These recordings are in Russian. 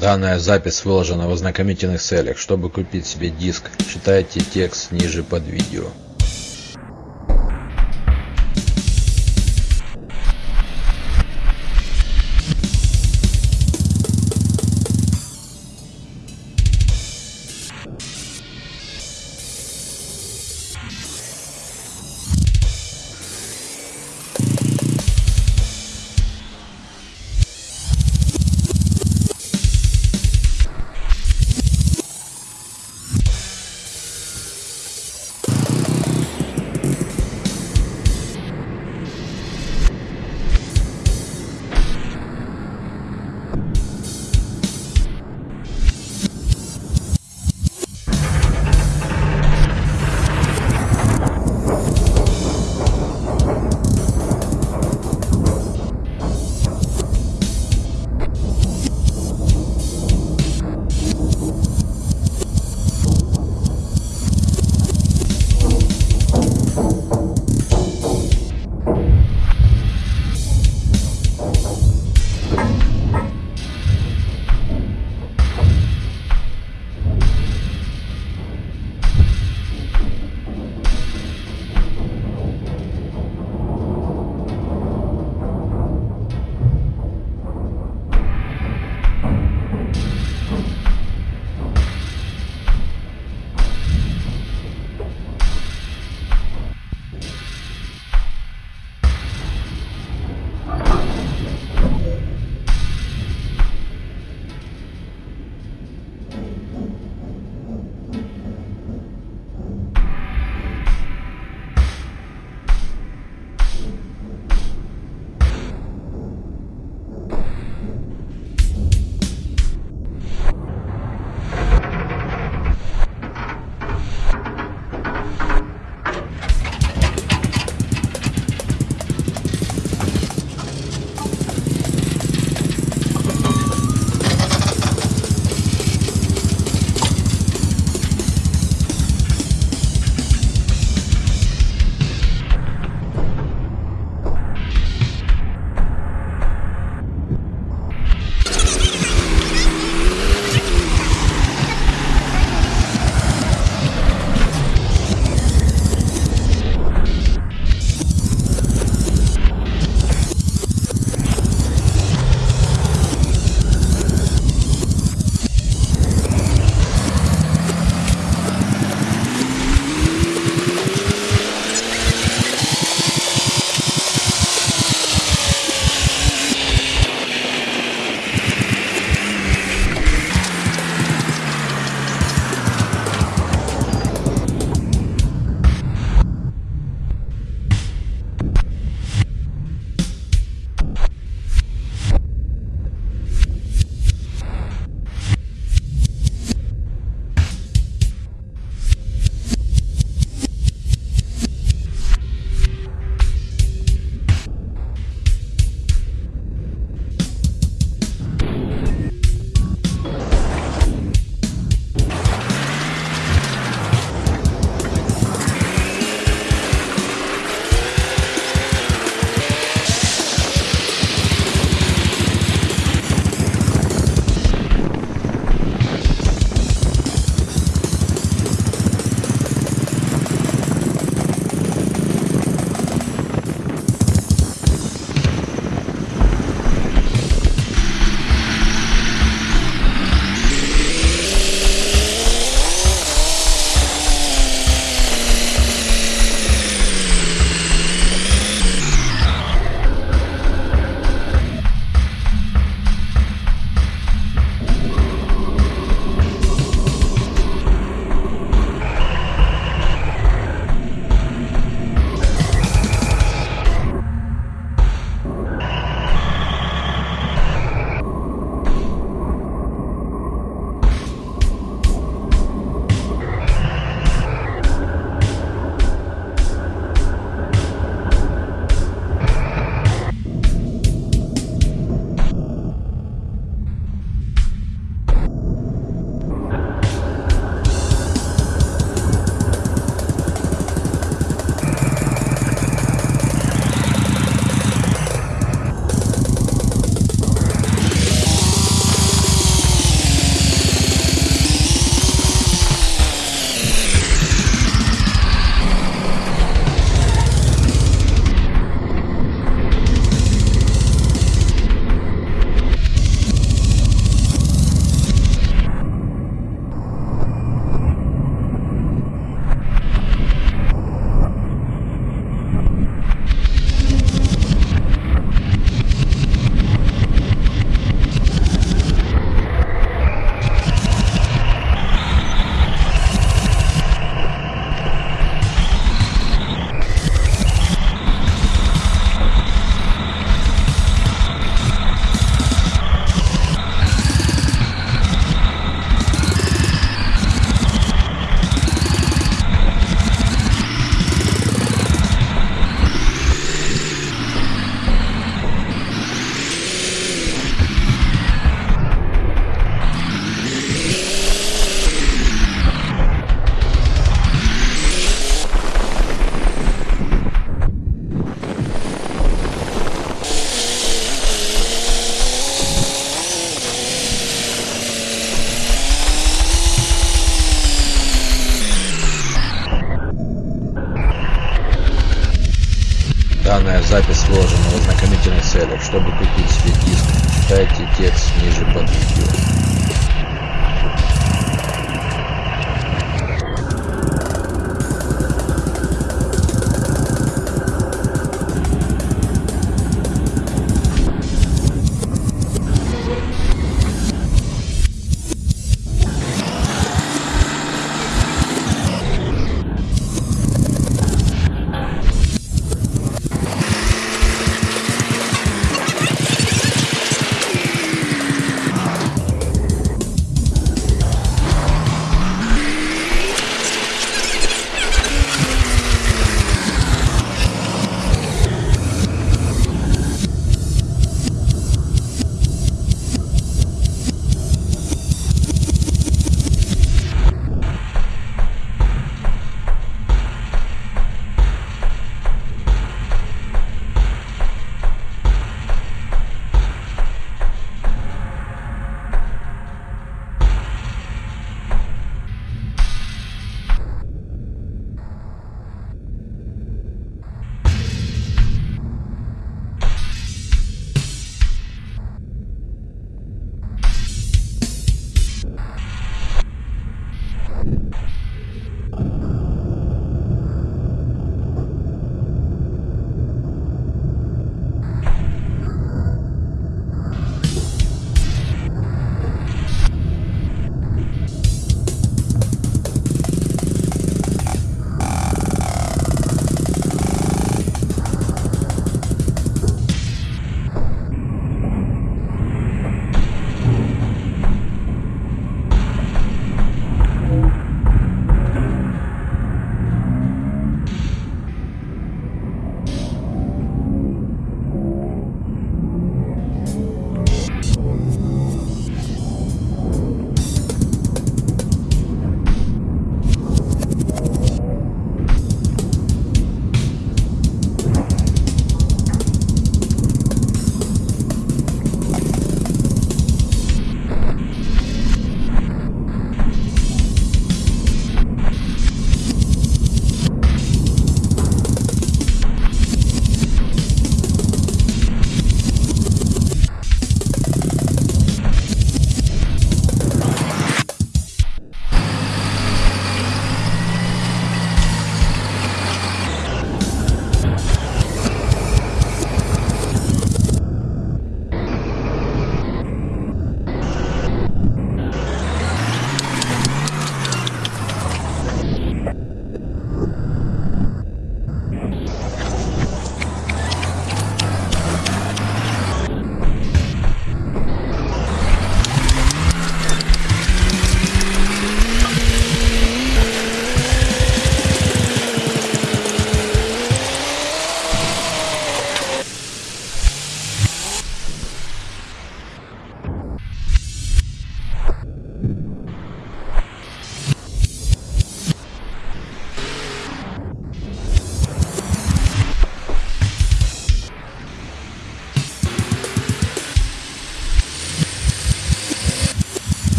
Данная запись выложена в ознакомительных целях. Чтобы купить себе диск, читайте текст ниже под видео. Запись сложена в ознакомительных целях. Чтобы купить себе диск, читайте текст ниже под видео.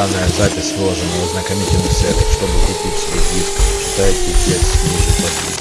Данная запись выложена в ознакомительных целях. Чтобы купить себе диск, читайте текст ниже под видео.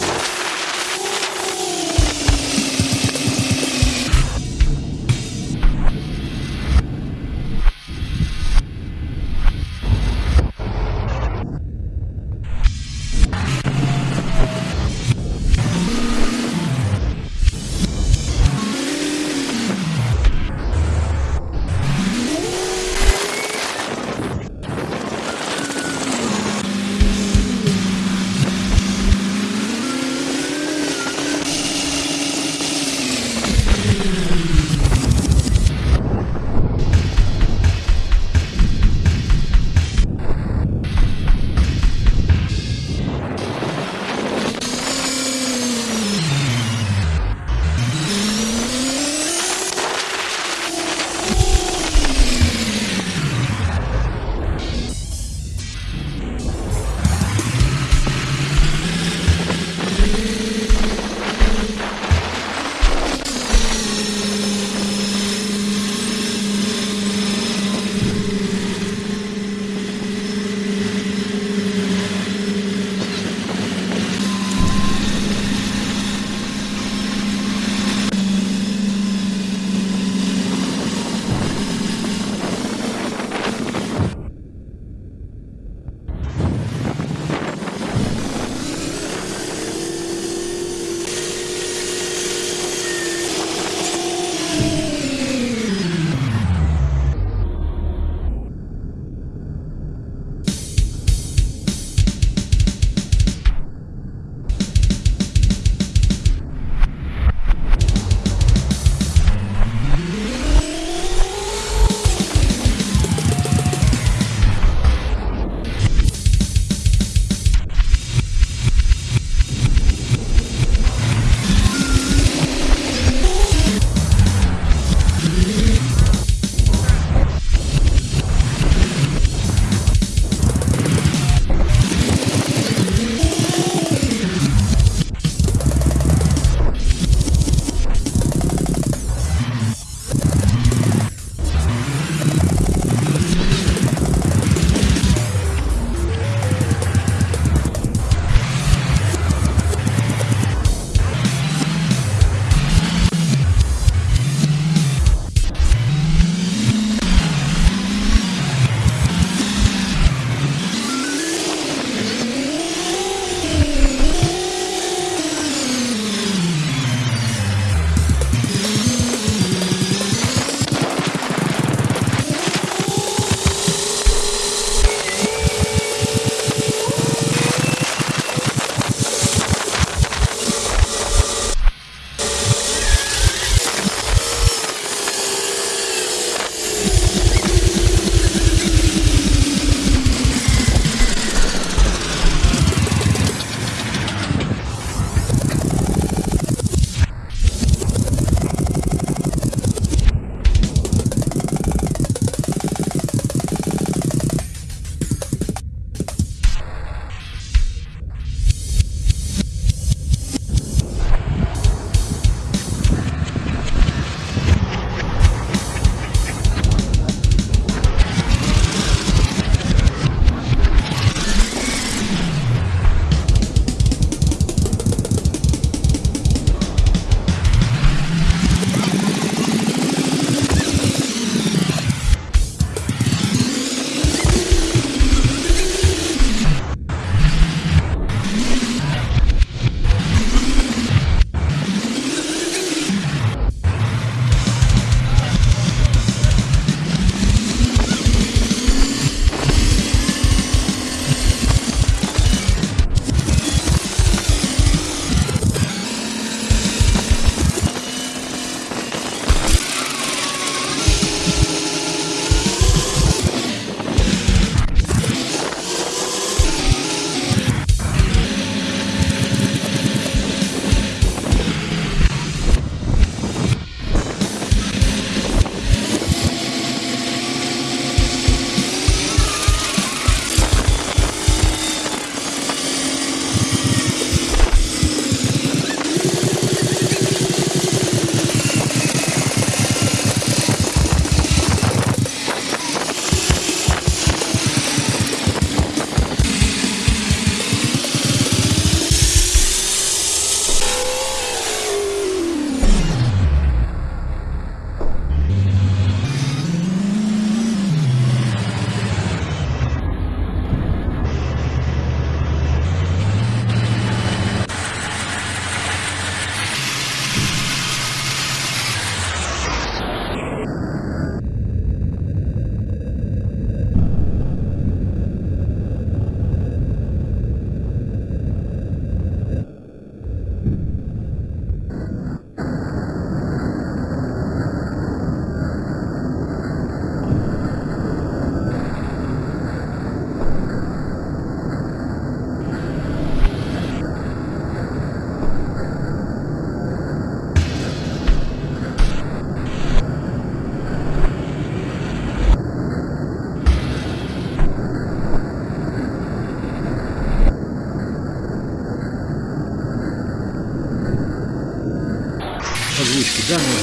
Озвучки данного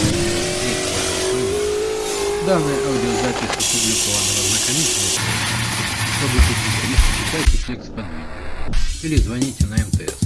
Данная аудиозапись опубликована в ознакомительной Чтобы читайте текст под видео. Или звоните на МТС